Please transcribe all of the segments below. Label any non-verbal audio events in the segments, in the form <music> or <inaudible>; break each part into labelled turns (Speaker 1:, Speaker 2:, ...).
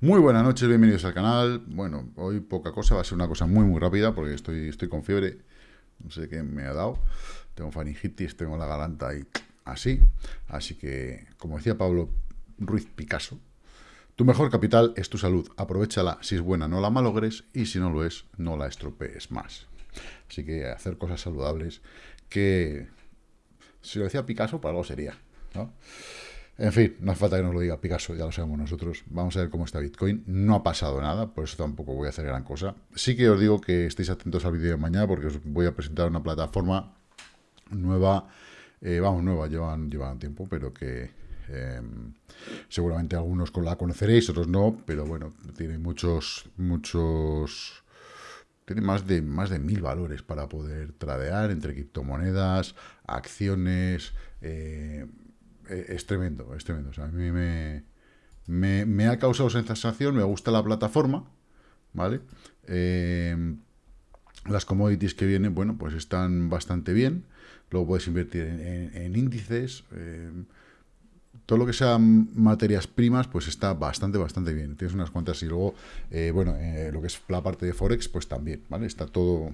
Speaker 1: Muy buenas noches, bienvenidos al canal. Bueno, hoy poca cosa, va a ser una cosa muy muy rápida porque estoy, estoy con fiebre. No sé qué me ha dado. Tengo faringitis, tengo la garganta ahí así. Así que, como decía Pablo Ruiz Picasso, tu mejor capital es tu salud. Aprovechala, si es buena no la malogres y si no lo es, no la estropees más. Así que hacer cosas saludables que, si lo decía Picasso, para algo sería. ¿no? En fin, no hace falta que nos lo diga Picasso, ya lo sabemos nosotros. Vamos a ver cómo está Bitcoin. No ha pasado nada, por eso tampoco voy a hacer gran cosa. Sí que os digo que estéis atentos al vídeo de mañana porque os voy a presentar una plataforma nueva. Eh, vamos, nueva, llevan, tiempo, pero que eh, seguramente algunos la conoceréis, otros no, pero bueno, tiene muchos, muchos... Tiene más de, más de mil valores para poder tradear entre criptomonedas, acciones... Eh, eh, es tremendo, es tremendo. a mí me, me, ha causado sensación, me gusta la plataforma, ¿vale? Eh, las commodities que vienen, bueno, pues están bastante bien. Luego puedes invertir en, índices. Eh, todo lo que sean materias primas, pues está bastante, bastante bien. Tienes unas cuantas y luego, bueno, lo que es la parte de Forex, pues también, ¿vale? Está todo,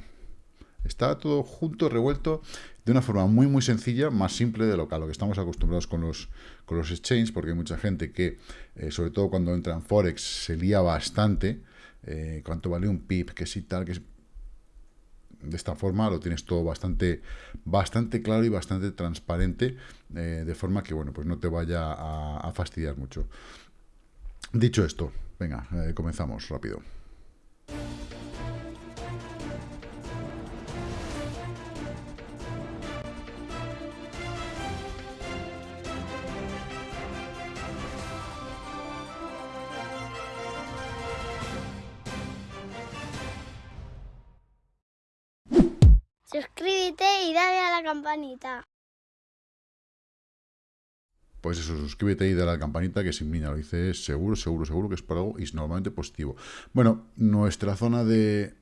Speaker 1: Está todo junto, revuelto, de una forma muy, muy sencilla, más simple de lo que, a lo que estamos acostumbrados con los, con los exchanges, porque hay mucha gente que, eh, sobre todo cuando entra en Forex, se lía bastante, eh, cuánto vale un PIB, que sí tal, que de esta forma lo tienes todo bastante, bastante claro y bastante transparente, eh, de forma que, bueno, pues no te vaya a fastidiar mucho. Dicho esto, venga, comenzamos rápido.
Speaker 2: Campanita.
Speaker 1: Pues eso, suscríbete y dale a la campanita, que sin mí lo hice seguro, seguro, seguro que es para algo y es normalmente positivo. Bueno, nuestra zona de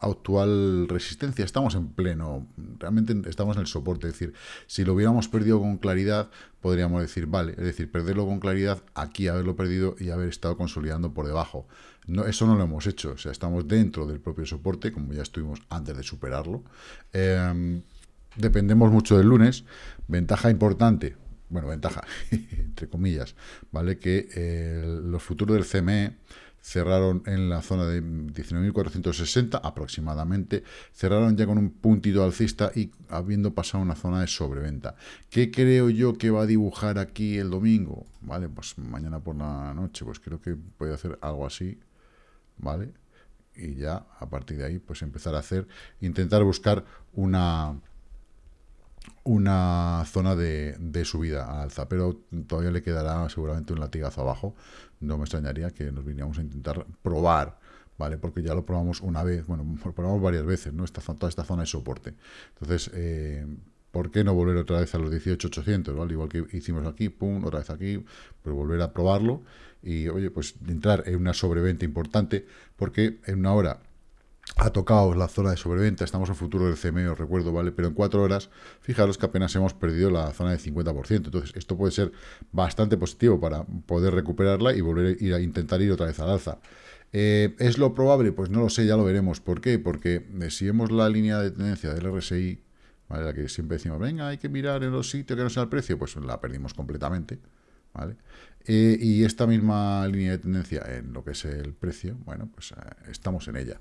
Speaker 1: actual resistencia, estamos en pleno, realmente estamos en el soporte, es decir, si lo hubiéramos perdido con claridad, podríamos decir, vale, es decir, perderlo con claridad, aquí haberlo perdido y haber estado consolidando por debajo. No, eso no lo hemos hecho, o sea, estamos dentro del propio soporte, como ya estuvimos antes de superarlo. Em, dependemos mucho del lunes, ventaja importante, bueno, ventaja, <laughs> entre comillas, ¿vale? Que eh, los futuros del CME cerraron en la zona de 19.460 aproximadamente, cerraron ya con un puntito alcista y habiendo pasado una zona de sobreventa. ¿Qué creo yo que va a dibujar aquí el domingo? Vale, pues mañana por la noche, pues creo que puede hacer algo así, ¿vale? Y ya a partir de ahí, pues empezar a hacer, intentar buscar una una zona de, de subida alza, pero todavía le quedará seguramente un latigazo abajo, no me extrañaría que nos viniéramos a intentar probar, ¿vale? Porque ya lo probamos una vez, bueno, <laughs> lo probamos varias veces, ¿no? Esta, toda esta zona de soporte. Entonces, eh, ¿por qué no volver otra vez a los 18.800, ¿vale? Igual que hicimos aquí, pum, otra vez aquí, pues volver a probarlo y, oye, pues entrar en una sobreventa importante, porque en una hora ha tocado la zona de sobreventa, estamos en futuro del CME, os recuerdo, ¿vale? Pero en cuatro horas, fijaros que apenas hemos perdido la zona del 50%, entonces esto puede ser bastante positivo para poder recuperarla y volver a, ir a intentar ir otra vez al alza. Eh, ¿Es lo probable? Pues no lo sé, ya lo veremos. ¿Por qué? Porque eh, si vemos la línea de tendencia del RSI, ¿vale? la que siempre decimos, venga, hay que mirar en los sitios que no sea el precio, pues la perdimos completamente. ¿vale? Eh, y esta misma línea de tendencia en lo que es el precio, bueno, pues estamos en ella.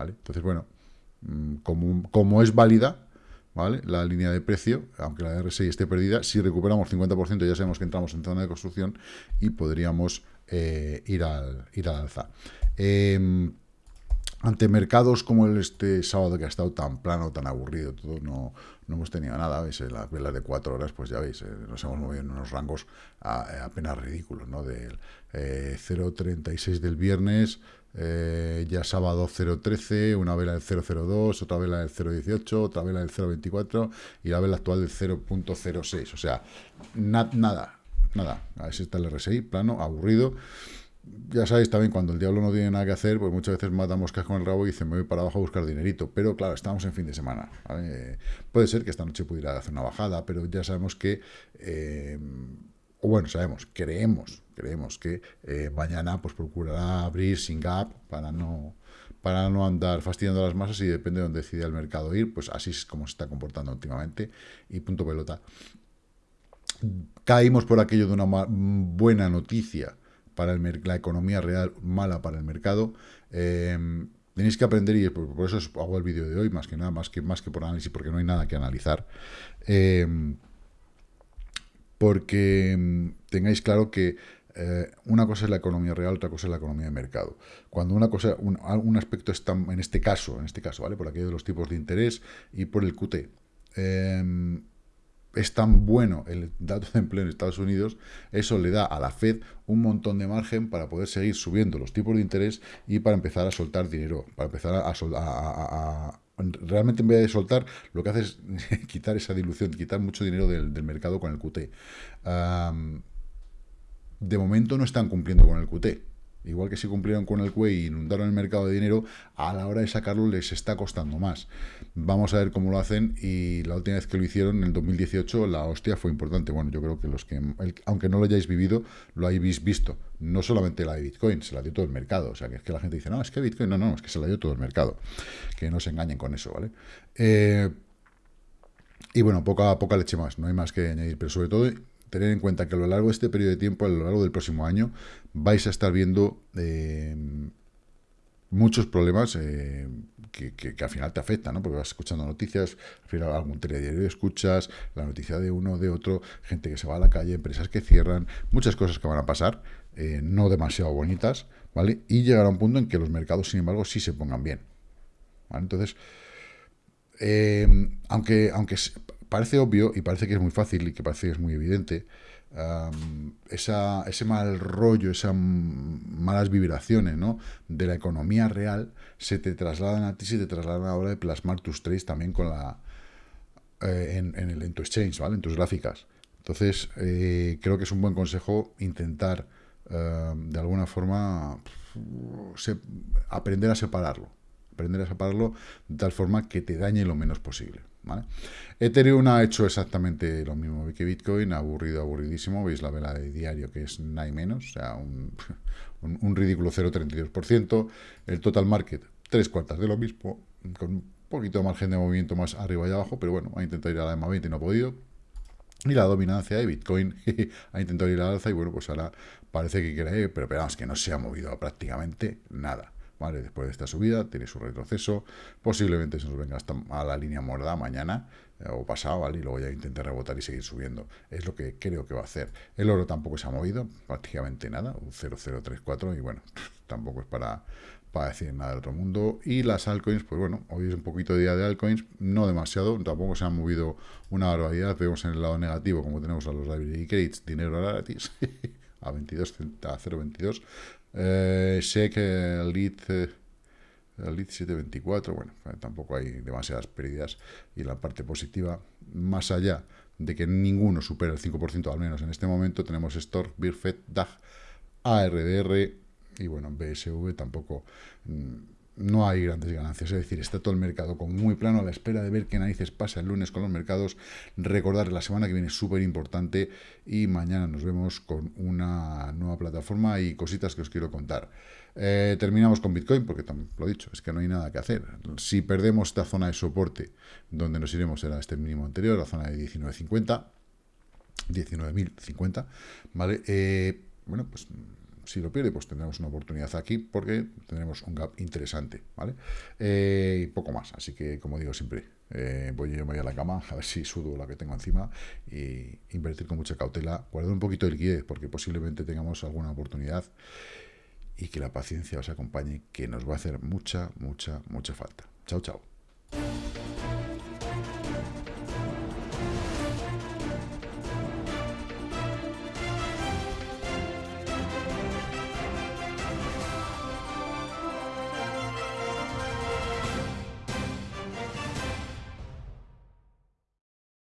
Speaker 1: Entonces, bueno, mm, como, es válida, ¿vale? La línea de precio, aunque la RSI esté perdida, si recuperamos 50% ya sabemos que entramos en zona de construcción y podríamos eh, ir, al, ir al alza. Em, ante mercados como el este sábado que ha estado tan plano, tan aburrido, todo no, no hemos tenido nada, ¿veis? Las velas de cuatro horas, pues ya veis, eh, nos hemos movido en unos rangos apenas ridículos, ¿no? Del 0.36 eh, del viernes, eh, ya sábado 0.13, una vela del 0.02, otra vela del 0.18, otra vela del 0.24 y la vela actual del 0.06. O sea, nada, nada. A ver si está el RSI, plano, aburrido. Ya sabéis también, cuando el diablo no tiene nada que hacer, pues muchas veces matamos moscas con el rabo y dicen, me voy para abajo a buscar dinerito. Pero claro, estamos en fin de semana. puede ser que esta noche pudiera hacer una bajada, pero ya sabemos que... Eh, bueno, sabemos, creemos, creemos que eh, mañana pues procurará abrir sin gap para no para no andar fastidiando a las masas y depende de donde decida el mercado ir, pues así es como se está comportando últimamente y punto pelota. Caímos por aquello de una buena noticia para el la economía real, mala para el mercado. Em, tenéis que aprender y por, eso hago el vídeo de hoy, más que nada, más que, más que por análisis, porque no hay nada que analizar. Em, porque em, tengáis claro que eh, una cosa es la economía real, otra cosa es la economía de mercado. Cuando una cosa, un, aspecto está, en este caso, en este caso, ¿vale? Por aquello de los tipos de interés y por el QT, em, es tan bueno el dato de empleo en Estados Unidos, eso le da a la Fed un montón de margen para poder seguir subiendo los tipos de interés y para empezar a soltar dinero, para empezar a, a, realmente en vez de soltar, lo que hace es <laughs> quitar esa dilución, quitar mucho dinero del, mercado con el QT de momento no están cumpliendo con el QT. Igual que si cumplieron con el QE y inundaron el mercado de dinero, a la hora de sacarlo les está costando más. Vamos a ver cómo lo hacen y la última vez que lo hicieron, en el 2018, la hostia fue importante. Bueno, yo creo que los que, aunque no lo hayáis vivido, lo habéis visto. No solamente la de Bitcoin, se la dio todo el mercado. O sea, que es que la gente dice, no, es que Bitcoin, no, no, es que se la dio todo el mercado. Que no se engañen con eso, ¿vale? Eh, y bueno, poca, poca leche más, no hay más que añadir, pero sobre todo tener en cuenta que a lo largo de este periodo de tiempo, a lo largo del próximo año, vais a estar viendo eh, muchos problemas eh, que, al final te afectan, ¿no? Porque vas escuchando noticias, algún telediario escuchas, la noticia de uno, de otro, gente que se va a la calle, empresas que cierran, muchas cosas que van a pasar, eh, no demasiado bonitas, ¿vale? Y llegará un punto en que los mercados, sin embargo, sí se pongan bien. Entonces, aunque, aunque parece obvio y parece que es muy fácil y que parece que es muy evidente, esa, ese mal rollo, esas malas vibraciones ¿no? de la economía real se te trasladan a ti, se te trasladan a la hora de plasmar tus trades también con la, eh, en, el, en tu exchange, ¿vale? en tus gráficas. Entonces, eh, creo que es un buen consejo intentar, de alguna forma, aprender a separarlo. Aprender a separarlo de tal forma que te dañe lo menos posible. Ethereum ha hecho exactamente lo mismo que Bitcoin, aburrido, aburridísimo. Veis la vela de diario que es nada menos, o sea, un, <laughs> un, ridículo 0,32%. El total market, tres cuartas de lo mismo, con un poquito de margen de movimiento más arriba y abajo, pero bueno, ha intentado ir a la EMA 20 y no ha podido. Y la dominancia de Bitcoin <laughs> ha intentado ir a la alza y bueno, pues ahora parece que quiere, pero esperamos que no se ha movido prácticamente nada. ¿Vale? Después de esta subida tiene su retroceso, posiblemente se nos venga hasta a la línea morda mañana eh, o pasado, ¿vale? Y luego ya intente rebotar y seguir subiendo. Es lo que creo que va a hacer. El oro tampoco se ha movido, prácticamente nada, un 0,034 y bueno, <laughs> tampoco es para, para decir nada del otro mundo. Y las altcoins, pues bueno, hoy es un poquito de día de altcoins, no demasiado, tampoco se han movido una barbaridad. Vemos en el lado negativo, como tenemos a los library credits, dinero gratis, <laughs> a 22, a 0,22. Eh, sé que el lead, eh, el lead 724, bueno, eh, tampoco hay demasiadas pérdidas. Y la parte positiva, más allá de que ninguno supera el 5%, al menos en este momento, tenemos Stork, Birfet, DAG, ARDR y bueno, BSV tampoco... Mm, no hay grandes ganancias, es decir, está todo el mercado como muy plano a la espera de ver qué narices pasa el lunes con los mercados. Recordar, la semana que viene es súper importante y mañana nos vemos con una plataforma y cositas que os quiero contar. Eh, terminamos con Bitcoin, porque lo he dicho, es que no hay nada que hacer. Si perdemos esta zona de soporte, donde nos iremos será este mínimo anterior, la zona de 19.50, 19.050, ¿vale? Eh, bueno, pues si lo pierde, pues tendremos una oportunidad aquí porque tendremos un gap interesante, ¿vale? Eh, y poco más, así que como digo siempre, eh, voy a irme a la cama a ver si sudo la que tengo encima y invertir con mucha cautela, guardar un poquito de liquidez porque posiblemente tengamos alguna oportunidad y que la paciencia os acompañe, que nos va a hacer mucha, mucha, mucha falta. Chao, chao.